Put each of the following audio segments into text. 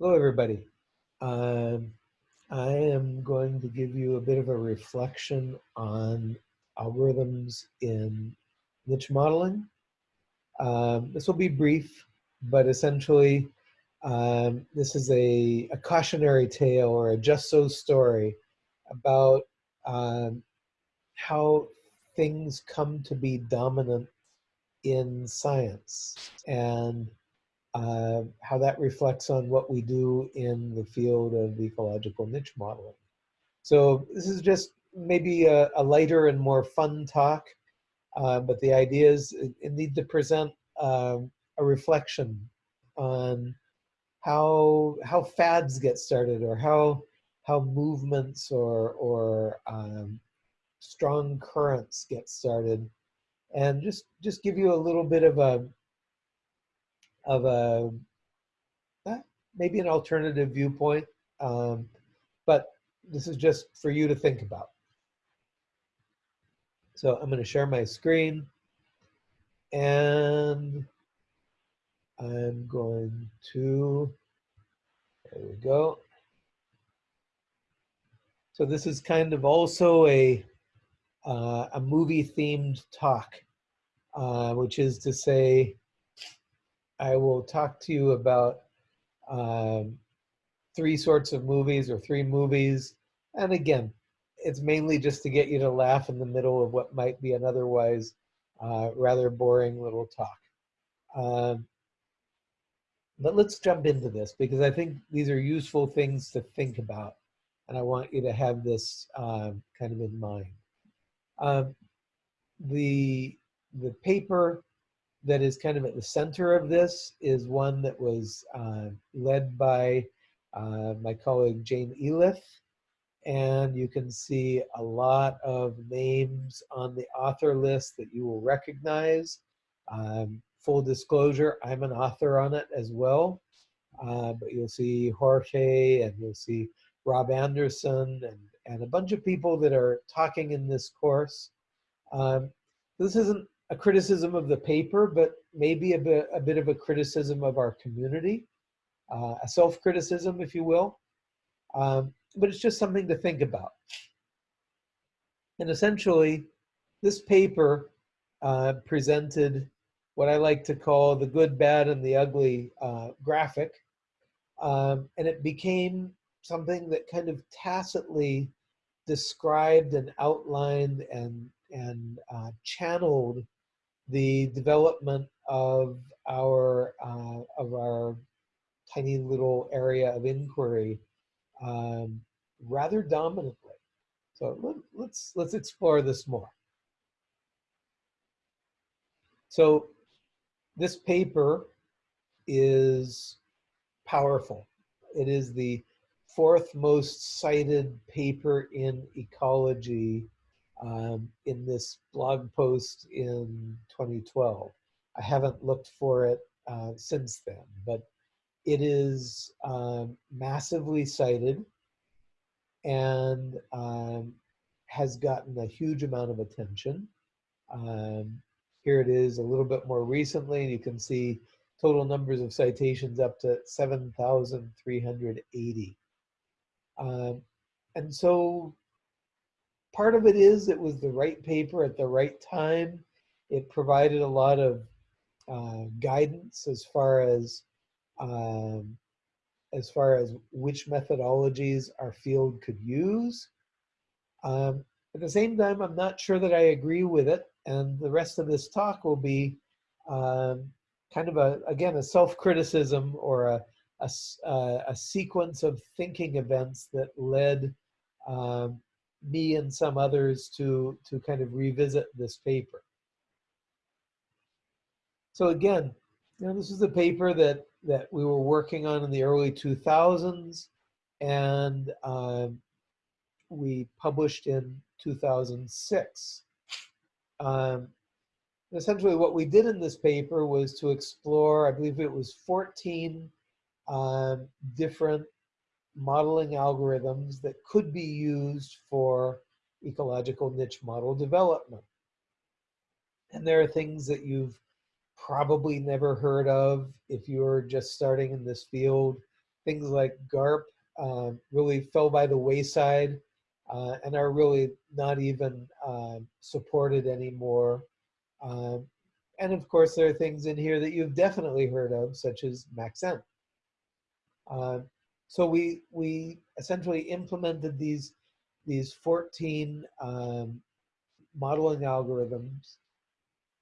Hello, everybody. Um, I am going to give you a bit of a reflection on algorithms in niche modeling. Um, this will be brief, but essentially, um, this is a, a, cautionary tale or a just so story about um, how things come to be dominant in science and uh, how that reflects on what we do in the field of ecological niche modeling. So this is just maybe a, a lighter and more fun talk, uh, but the idea is it, need to present uh, a reflection on how how fads get started or how how movements or or um, strong currents get started and just just give you a little bit of a of a uh, maybe an alternative viewpoint, um, but this is just for you to think about. So I'm going to share my screen and I'm going to, there we go. So this is kind of also a, uh, a movie themed talk, uh, which is to say, I will talk to you about um, three sorts of movies or three movies. And again, it's mainly just to get you to laugh in the middle of what might be an otherwise uh, rather boring little talk. Um, but let's jump into this because I think these are useful things to think about. And I want you to have this um, kind of in mind. Um, the, the paper that is kind of at the center of this is one that was uh, led by uh, my colleague Jane Elith. And you can see a lot of names on the author list that you will recognize. Um, full disclosure, I'm an author on it as well. Uh, but you'll see Jorge and you'll see Rob Anderson and, and a bunch of people that are talking in this course. Um, this isn't a criticism of the paper, but maybe a bit, a bit of a criticism of our community, uh, a self-criticism, if you will. Um, but it's just something to think about. And essentially, this paper uh, presented what I like to call the good, bad, and the ugly uh, graphic. Um, and it became something that kind of tacitly described and outlined and, and uh, channeled the development of our uh, of our tiny little area of inquiry um, rather dominantly. So let, let's let's explore this more. So this paper is powerful. It is the fourth most cited paper in ecology um, in this blog post in 2012. I haven't looked for it uh, since then, but it is um, massively cited and um, has gotten a huge amount of attention. Um, here it is a little bit more recently, and you can see total numbers of citations up to 7,380. Um, and so part of it is it was the right paper at the right time. It provided a lot of uh, guidance as far as um, as far as which methodologies our field could use. Um, at the same time, I'm not sure that I agree with it, and the rest of this talk will be um, kind of a again a self-criticism or a, a, a sequence of thinking events that led um, me and some others to, to kind of revisit this paper. So again, you know, this is a paper that, that we were working on in the early 2000s and um, we published in 2006. Um, essentially what we did in this paper was to explore, I believe it was 14 um, different modeling algorithms that could be used for ecological niche model development. And there are things that you've probably never heard of if you're just starting in this field, things like GARP um, really fell by the wayside uh, and are really not even um, supported anymore. Um, and of course, there are things in here that you've definitely heard of, such as Maxent. Uh, so we we essentially implemented these these 14 um, modeling algorithms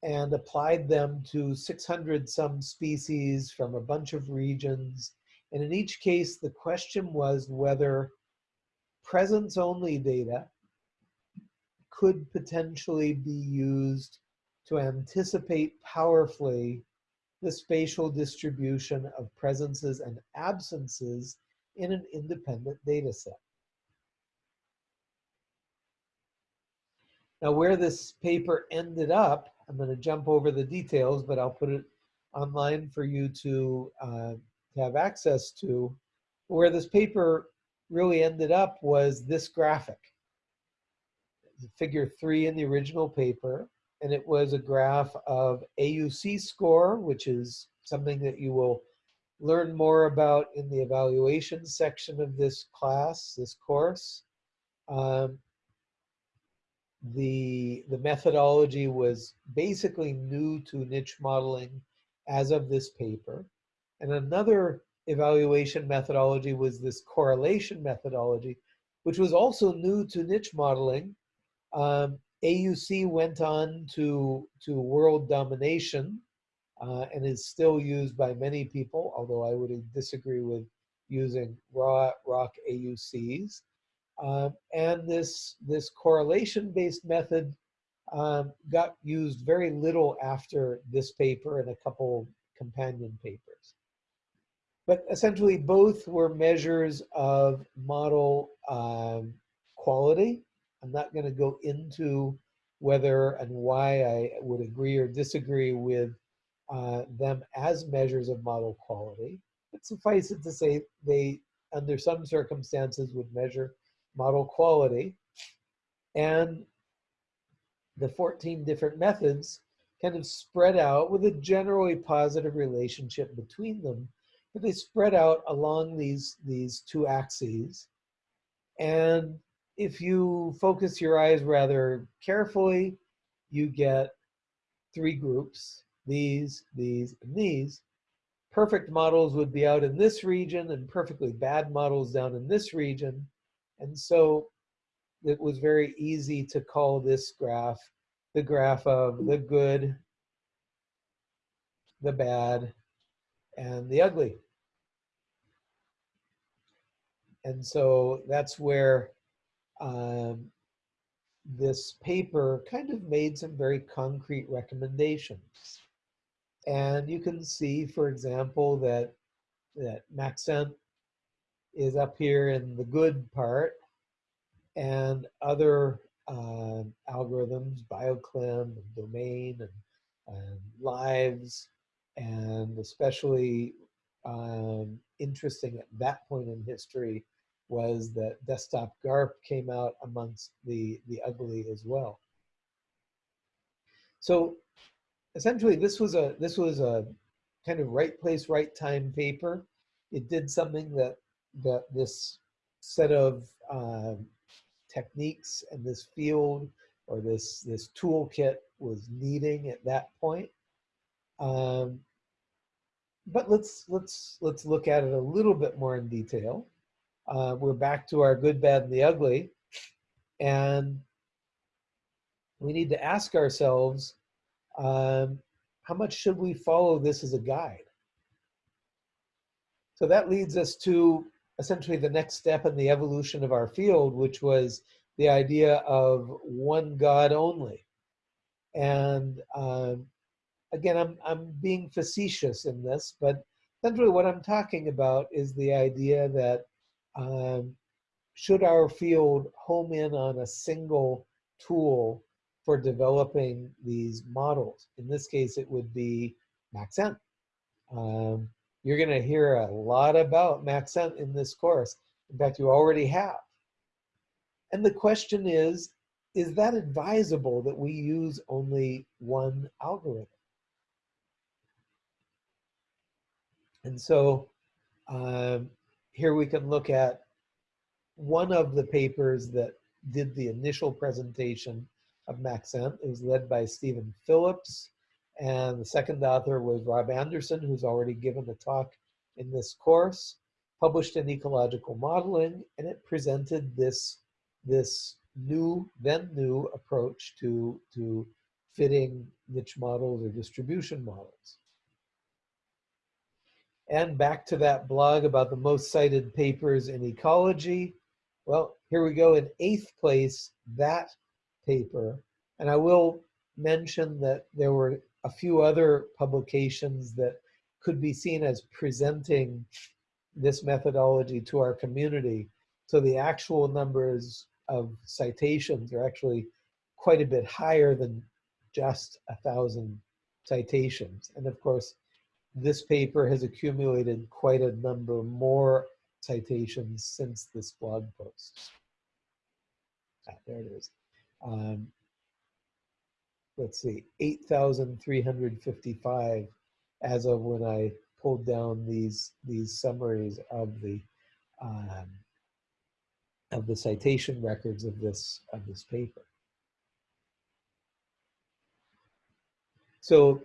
and applied them to 600 some species from a bunch of regions. And in each case, the question was whether presence only data could potentially be used to anticipate powerfully the spatial distribution of presences and absences in an independent data set. Now where this paper ended up, I'm going to jump over the details, but I'll put it online for you to, uh, to have access to. Where this paper really ended up was this graphic. Figure three in the original paper, and it was a graph of AUC score, which is something that you will learn more about in the evaluation section of this class, this course. Um, the, the methodology was basically new to niche modeling as of this paper. And another evaluation methodology was this correlation methodology, which was also new to niche modeling. Um, AUC went on to, to world domination uh, and is still used by many people, although I would disagree with using raw ROC AUCs. Um, and this, this correlation-based method um, got used very little after this paper and a couple companion papers. But essentially both were measures of model um, quality. I'm not gonna go into whether and why I would agree or disagree with uh, them as measures of model quality. But suffice it to say, they, under some circumstances, would measure model quality. And the 14 different methods kind of spread out with a generally positive relationship between them, but they spread out along these, these two axes. And if you focus your eyes rather carefully, you get three groups, these, these, and these. Perfect models would be out in this region and perfectly bad models down in this region. And so it was very easy to call this graph the graph of the good, the bad, and the ugly. And so that's where um, this paper kind of made some very concrete recommendations. And you can see, for example, that, that Maxent is up here in the good part and other uh, algorithms, BioClim and Domain and, and Lives, and especially um, interesting at that point in history was that desktop GARP came out amongst the, the ugly as well. So essentially this was a this was a kind of right place, right time paper. It did something that that this set of um, techniques and this field or this this toolkit was needing at that point. Um, but let's let's let's look at it a little bit more in detail. Uh, we're back to our good, bad, and the ugly, and we need to ask ourselves, um, how much should we follow this as a guide? So that leads us to essentially the next step in the evolution of our field, which was the idea of one God only. And um, again, I'm, I'm being facetious in this, but essentially what I'm talking about is the idea that um, should our field home in on a single tool for developing these models? In this case, it would be Maxent. Um, you're going to hear a lot about Maxent in this course. In fact, you already have. And the question is, is that advisable that we use only one algorithm? And so um, here we can look at one of the papers that did the initial presentation of Maxent. It was led by Steven Phillips. And the second author was Rob Anderson, who's already given a talk in this course, published in Ecological Modeling, and it presented this, this new, then new approach to, to fitting niche models or distribution models. And back to that blog about the most cited papers in ecology. Well, here we go in eighth place, that paper. And I will mention that there were a few other publications that could be seen as presenting this methodology to our community. So the actual numbers of citations are actually quite a bit higher than just a thousand citations. And of course, this paper has accumulated quite a number more citations since this blog post. Ah, there it is. Um, let's see, 8,355 as of when I pulled down these these summaries of the um, of the citation records of this of this paper. So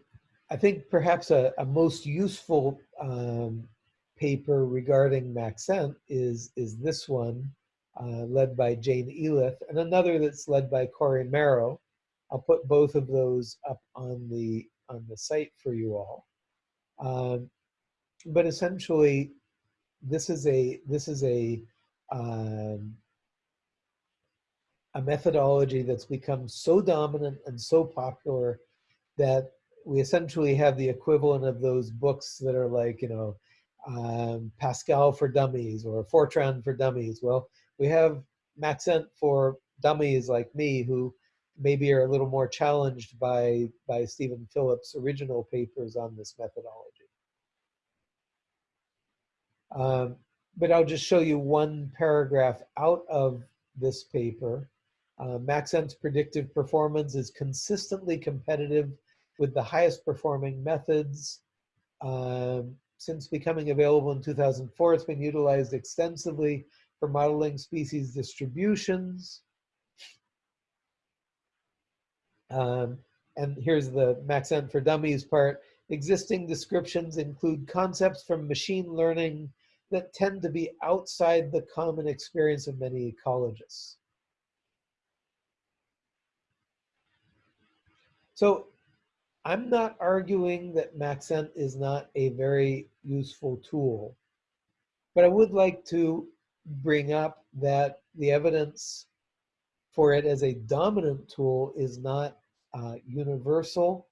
I think perhaps a, a most useful um, paper regarding Maxent is, is this one, uh, led by Jane Elith, and another that's led by Cory Merow. I'll put both of those up on the, on the site for you all. Um, but essentially, this is a, this is a, um, a methodology that's become so dominant and so popular that we essentially have the equivalent of those books that are like, you know, um, Pascal for dummies or Fortran for dummies. Well, we have Maxent for dummies like me who maybe are a little more challenged by, by Steven Phillips' original papers on this methodology. Um, but I'll just show you one paragraph out of this paper. Uh, Maxent's predictive performance is consistently competitive with the highest performing methods. Um, since becoming available in 2004, it's been utilized extensively for modeling species distributions. Um, and here's the Maxent for Dummies part. Existing descriptions include concepts from machine learning that tend to be outside the common experience of many ecologists. So I'm not arguing that Maxent is not a very useful tool, but I would like to bring up that the evidence for it as a dominant tool is not uh, universal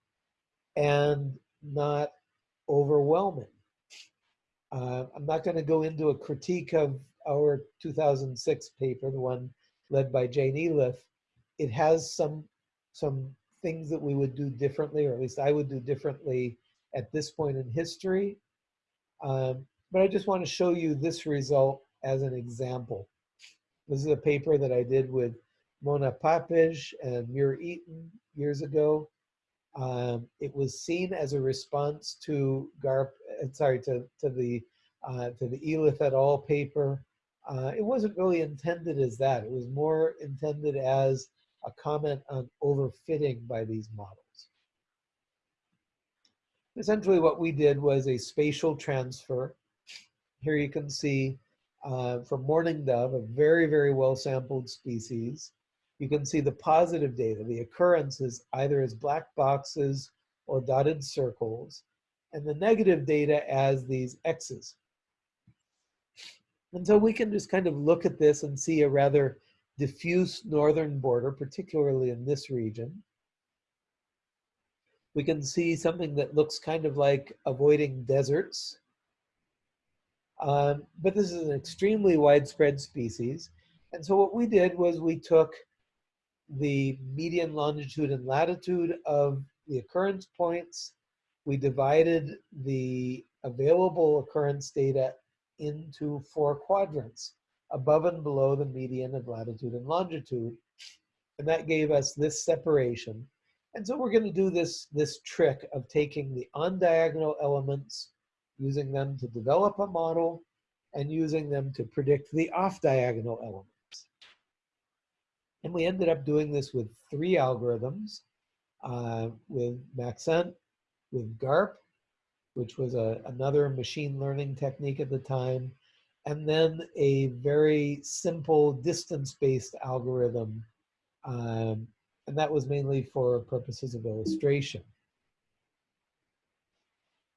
and not overwhelming. Uh, I'm not going to go into a critique of our 2006 paper, the one led by Jane Elith. It has some some things that we would do differently, or at least I would do differently at this point in history. Um, but I just want to show you this result as an example. This is a paper that I did with Mona Papeş and Muir Eaton years ago. Um, it was seen as a response to GARP, uh, sorry, to, to the uh, to the Elith et al. paper. Uh, it wasn't really intended as that. It was more intended as a comment on overfitting by these models. Essentially what we did was a spatial transfer. Here you can see uh, for mourning dove, a very, very well sampled species. You can see the positive data, the occurrences either as black boxes or dotted circles, and the negative data as these X's. And so we can just kind of look at this and see a rather diffuse northern border, particularly in this region. We can see something that looks kind of like avoiding deserts. Um, but this is an extremely widespread species. And so what we did was we took the median longitude and latitude of the occurrence points. We divided the available occurrence data into four quadrants above and below the median of latitude and longitude. And that gave us this separation. And so we're going to do this, this trick of taking the on-diagonal elements, using them to develop a model, and using them to predict the off-diagonal elements. And we ended up doing this with three algorithms, uh, with Maxent, with GARP, which was a, another machine learning technique at the time, and then a very simple distance-based algorithm, um, and that was mainly for purposes of illustration.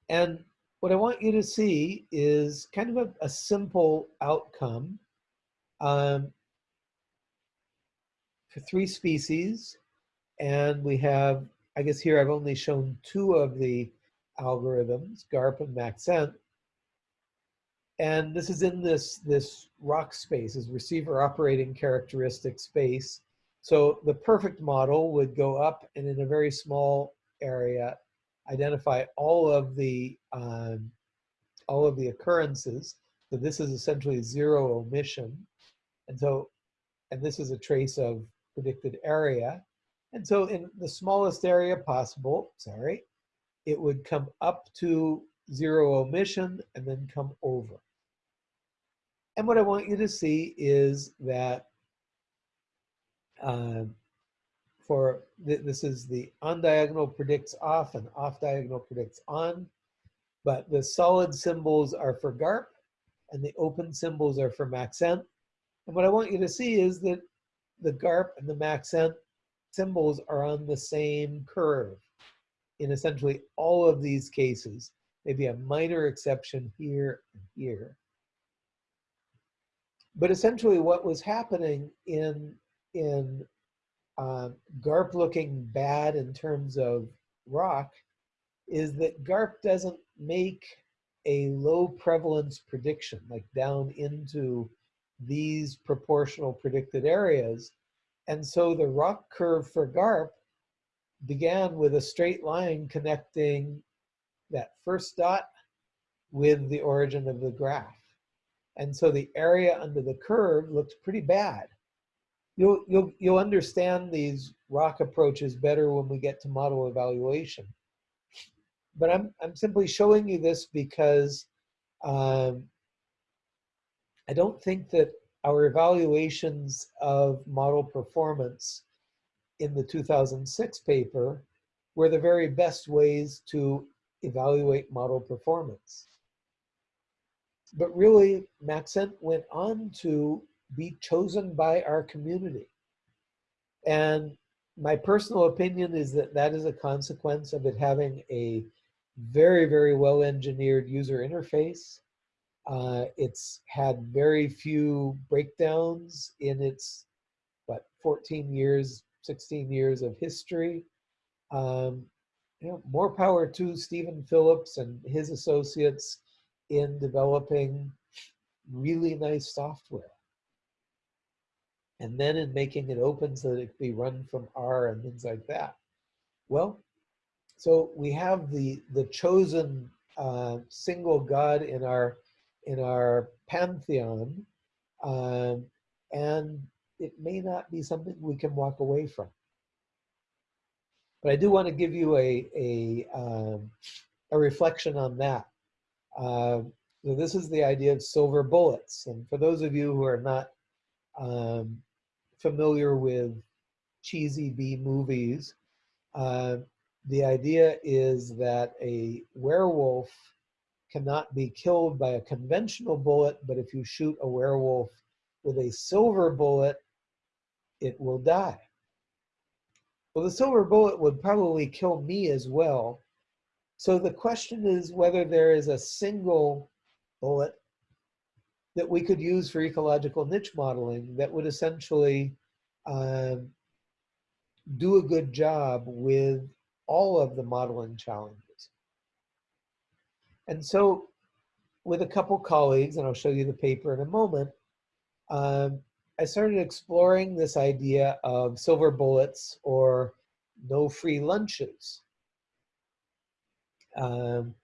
And what I want you to see is kind of a, a simple outcome um, for three species. And we have, I guess here I've only shown two of the algorithms, GARP and Maxent. And this is in this, this ROC space, this receiver operating characteristic space. So the perfect model would go up and in a very small area, identify all of the, um, all of the occurrences. So this is essentially zero omission. And so, and this is a trace of predicted area. And so in the smallest area possible, sorry, it would come up to zero omission and then come over. And what I want you to see is that uh, for th this is the on diagonal predicts off and off diagonal predicts on, but the solid symbols are for GARP and the open symbols are for Maxent. And what I want you to see is that the GARP and the Maxent symbols are on the same curve in essentially all of these cases, maybe a minor exception here and here. But essentially what was happening in, in um, GARP looking bad in terms of ROC is that GARP doesn't make a low prevalence prediction, like down into these proportional predicted areas. And so the ROC curve for GARP began with a straight line connecting that first dot with the origin of the graph. And so the area under the curve looks pretty bad. You'll, you'll, you'll understand these ROC approaches better when we get to model evaluation. But I'm, I'm simply showing you this because um, I don't think that our evaluations of model performance in the 2006 paper were the very best ways to evaluate model performance. But really, Maxent went on to be chosen by our community. And my personal opinion is that that is a consequence of it having a very, very well engineered user interface. Uh, it's had very few breakdowns in its, what, 14 years, 16 years of history. Um, you know, more power to Steven Phillips and his associates in developing really nice software and then in making it open so that it can be run from R and things like that. Well, so we have the the chosen uh, single God in our in our pantheon, um, and it may not be something we can walk away from. But I do want to give you a a um, a reflection on that. Uh, so this is the idea of silver bullets, and for those of you who are not um, familiar with cheesy B movies, uh, the idea is that a werewolf cannot be killed by a conventional bullet, but if you shoot a werewolf with a silver bullet, it will die. Well, the silver bullet would probably kill me as well. So the question is whether there is a single bullet that we could use for ecological niche modeling that would essentially um, do a good job with all of the modeling challenges. And so with a couple colleagues, and I'll show you the paper in a moment, um, I started exploring this idea of silver bullets or no free lunches. Um,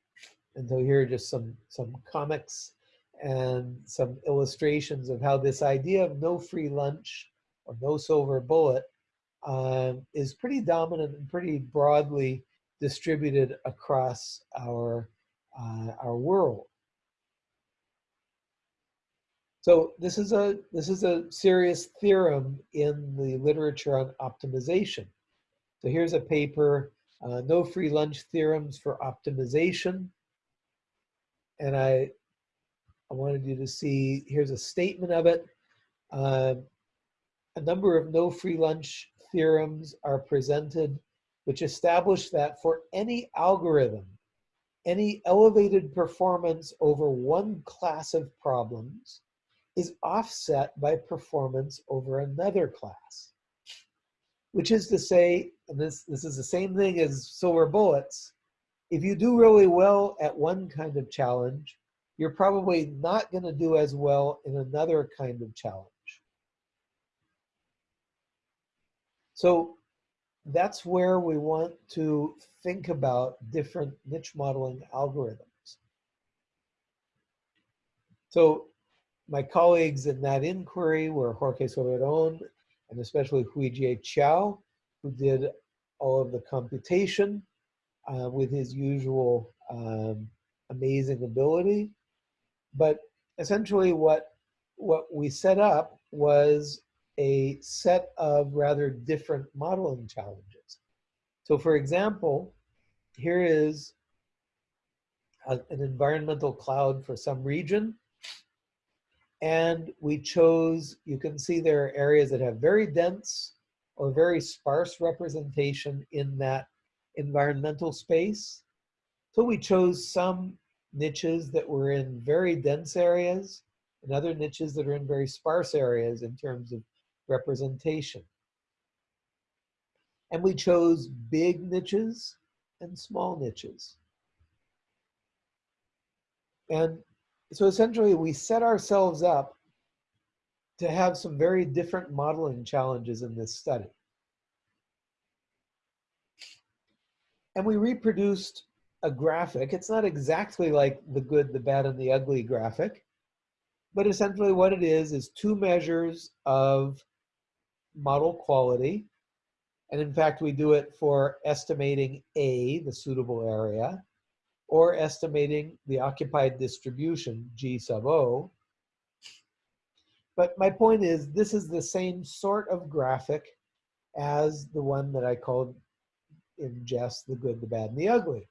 and so here are just some, some comics and some illustrations of how this idea of no free lunch or no silver bullet um, is pretty dominant and pretty broadly distributed across our, uh, our world. So this is a this is a serious theorem in the literature on optimization. So here's a paper, uh, no free lunch theorems for optimization. And I, I wanted you to see, here's a statement of it. Uh, a number of no free lunch theorems are presented which establish that for any algorithm, any elevated performance over one class of problems is offset by performance over another class. Which is to say, and this, this is the same thing as silver bullets, if you do really well at one kind of challenge, you're probably not going to do as well in another kind of challenge. So that's where we want to think about different niche modeling algorithms. So my colleagues in that inquiry were Jorge Soberon and especially Huijie Qiao, who did all of the computation uh, with his usual um, amazing ability. But essentially what, what we set up was a set of rather different modeling challenges. So for example, here is a, an environmental cloud for some region. And we chose, you can see there are areas that have very dense or very sparse representation in that environmental space. So we chose some niches that were in very dense areas and other niches that are in very sparse areas in terms of representation. And we chose big niches and small niches. And so essentially we set ourselves up to have some very different modeling challenges in this study. And we reproduced a graphic. It's not exactly like the good, the bad, and the ugly graphic, but essentially what it is is two measures of model quality. And in fact, we do it for estimating A, the suitable area, or estimating the occupied distribution, G sub O. But my point is, this is the same sort of graphic as the one that I called in jest the good, the bad, and the ugly.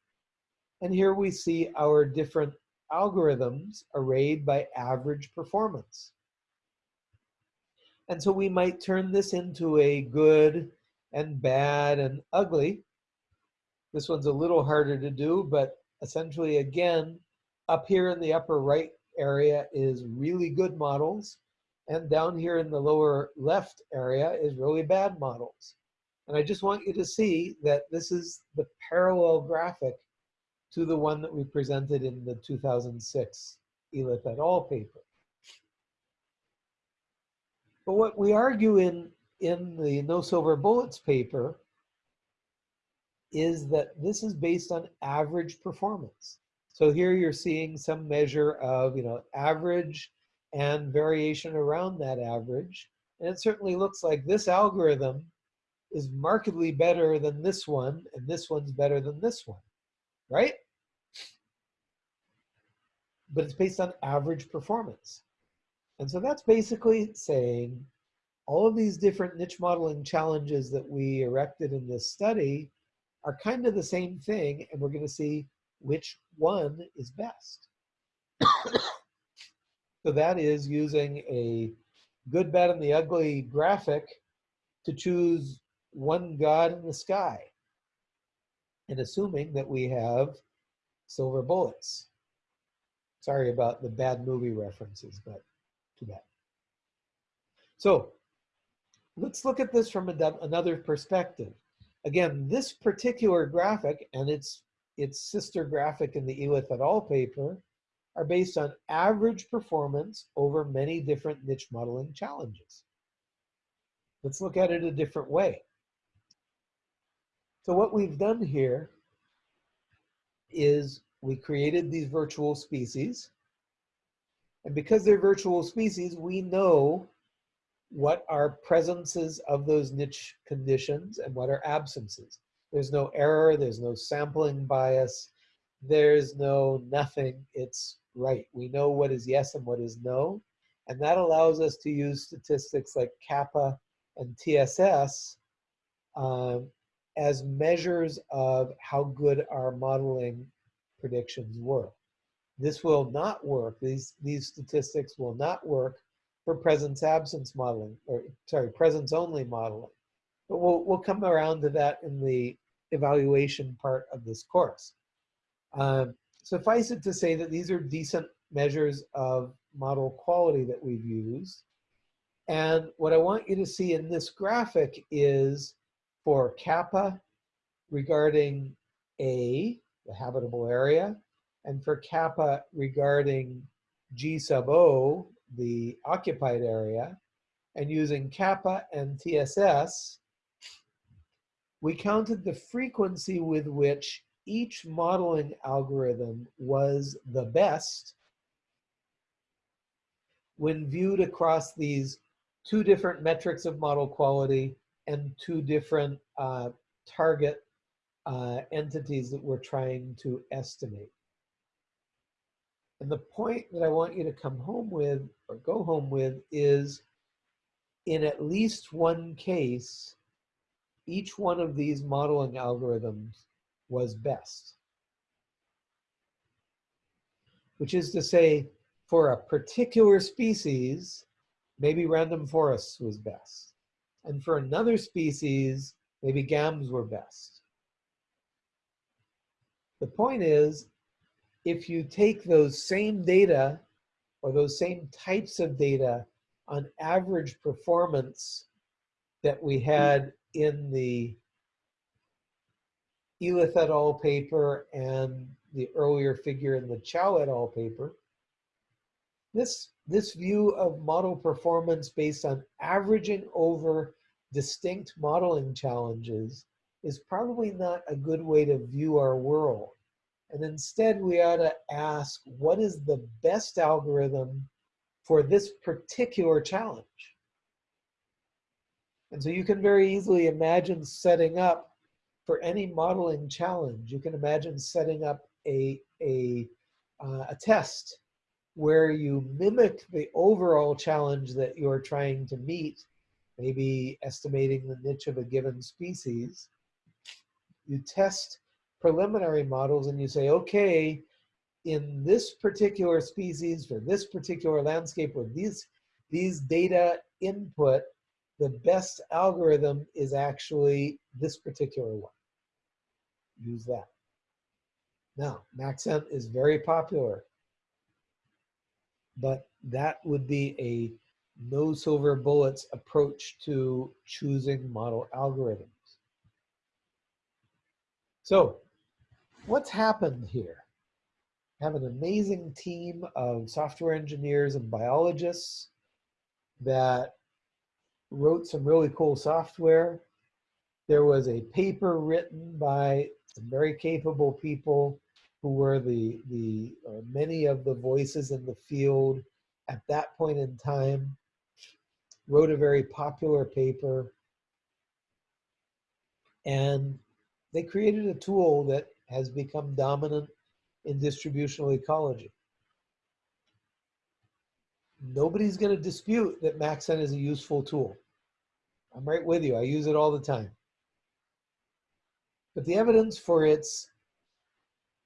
And here we see our different algorithms arrayed by average performance. And so we might turn this into a good and bad and ugly. This one's a little harder to do, but essentially again, up here in the upper right area is really good models. And down here in the lower left area is really bad models. And I just want you to see that this is the parallel graphic to the one that we presented in the 2006 Elith et al. paper. But what we argue in, in the No Silver Bullets paper is that this is based on average performance. So here you're seeing some measure of, you know, average and variation around that average. And it certainly looks like this algorithm is markedly better than this one, and this one's better than this one, right? But it's based on average performance. And so that's basically saying all of these different niche modeling challenges that we erected in this study are kind of the same thing, and we're going to see which one is best. so that is using a good, bad, and the ugly graphic to choose one God in the sky, and assuming that we have silver bullets. Sorry about the bad movie references, but too bad. So let's look at this from another perspective. Again, this particular graphic and its, its sister graphic in the Elith et al. paper are based on average performance over many different niche modeling challenges. Let's look at it a different way. So what we've done here is we created these virtual species. And because they're virtual species, we know what are presences of those niche conditions and what are absences. There's no error, there's no sampling bias, there's no nothing, it's right. We know what is yes and what is no, And that allows us to use statistics like kappa and TSS um, as measures of how good our modeling predictions were. This will not work, these, these statistics will not work for presence absence modeling, or sorry, presence only modeling. But we'll, we'll come around to that in the evaluation part of this course. Um, suffice it to say that these are decent measures of model quality that we've used. And what I want you to see in this graphic is for kappa regarding A, the habitable area, and for kappa regarding G sub O, the occupied area, and using kappa and TSS, we counted the frequency with which each modeling algorithm was the best when viewed across these two different metrics of model quality and two different uh, target uh, entities that we're trying to estimate. And the point that I want you to come home with or go home with is in at least one case, each one of these modeling algorithms was best. Which is to say, for a particular species, maybe random forests was best. And for another species, maybe GAMs were best. The point is, if you take those same data or those same types of data on average performance that we had in the Elith et al. paper and the earlier figure in the Qiao et al. paper, this, this view of model performance based on averaging over distinct modeling challenges is probably not a good way to view our world. And instead, we ought to ask, what is the best algorithm for this particular challenge? And so you can very easily imagine setting up for any modeling challenge, you can imagine setting up a, a, uh, a test where you mimic the overall challenge that you're trying to meet, maybe estimating the niche of a given species. You test preliminary models and you say, okay, in this particular species for this particular landscape with these, these data input, the best algorithm is actually this particular one. Use that. Now, Maxent is very popular, but that would be a no silver bullets approach to choosing model algorithms. So what's happened here? I have an amazing team of software engineers and biologists that wrote some really cool software. There was a paper written by some very capable people who were the, the or many of the voices in the field at that point in time, wrote a very popular paper, and they created a tool that has become dominant in distributional ecology. Nobody's going to dispute that Maxent is a useful tool. I'm right with you. I use it all the time. But the evidence for its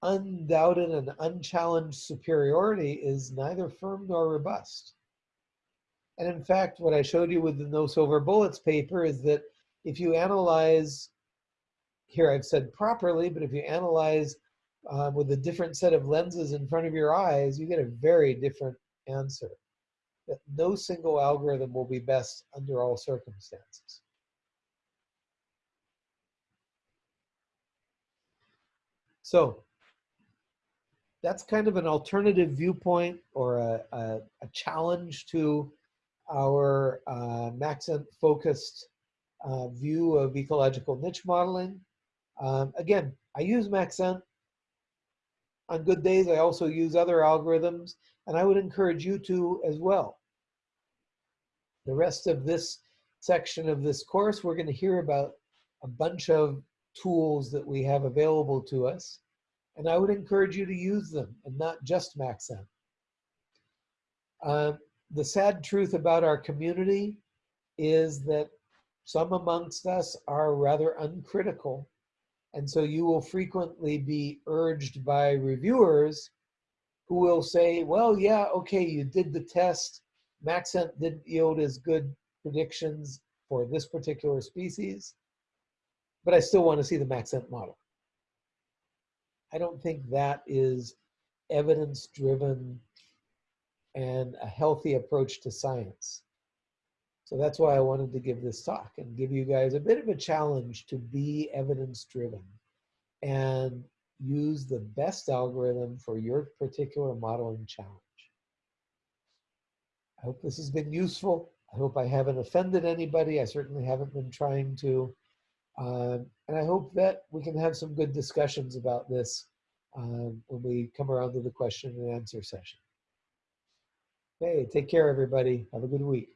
undoubted and unchallenged superiority is neither firm nor robust. And in fact, what I showed you with the no silver bullets paper is that if you analyze here I've said properly, but if you analyze uh, with a different set of lenses in front of your eyes, you get a very different answer. That no single algorithm will be best under all circumstances. So that's kind of an alternative viewpoint or a, a, a challenge to our uh, Maxent focused uh, view of ecological niche modeling. Um, again, I use Maxent. On good days, I also use other algorithms, and I would encourage you to as well. The rest of this section of this course, we're going to hear about a bunch of tools that we have available to us, and I would encourage you to use them and not just Maxent. Um, the sad truth about our community is that some amongst us are rather uncritical. And so you will frequently be urged by reviewers who will say, well, yeah, okay, you did the test. Maxent didn't yield as good predictions for this particular species, but I still want to see the Maxent model. I don't think that is evidence-driven and a healthy approach to science. So that's why I wanted to give this talk and give you guys a bit of a challenge to be evidence-driven and use the best algorithm for your particular modeling challenge. I hope this has been useful. I hope I haven't offended anybody. I certainly haven't been trying to. Um, and I hope that we can have some good discussions about this um, when we come around to the question and answer session. Okay, take care, everybody. Have a good week.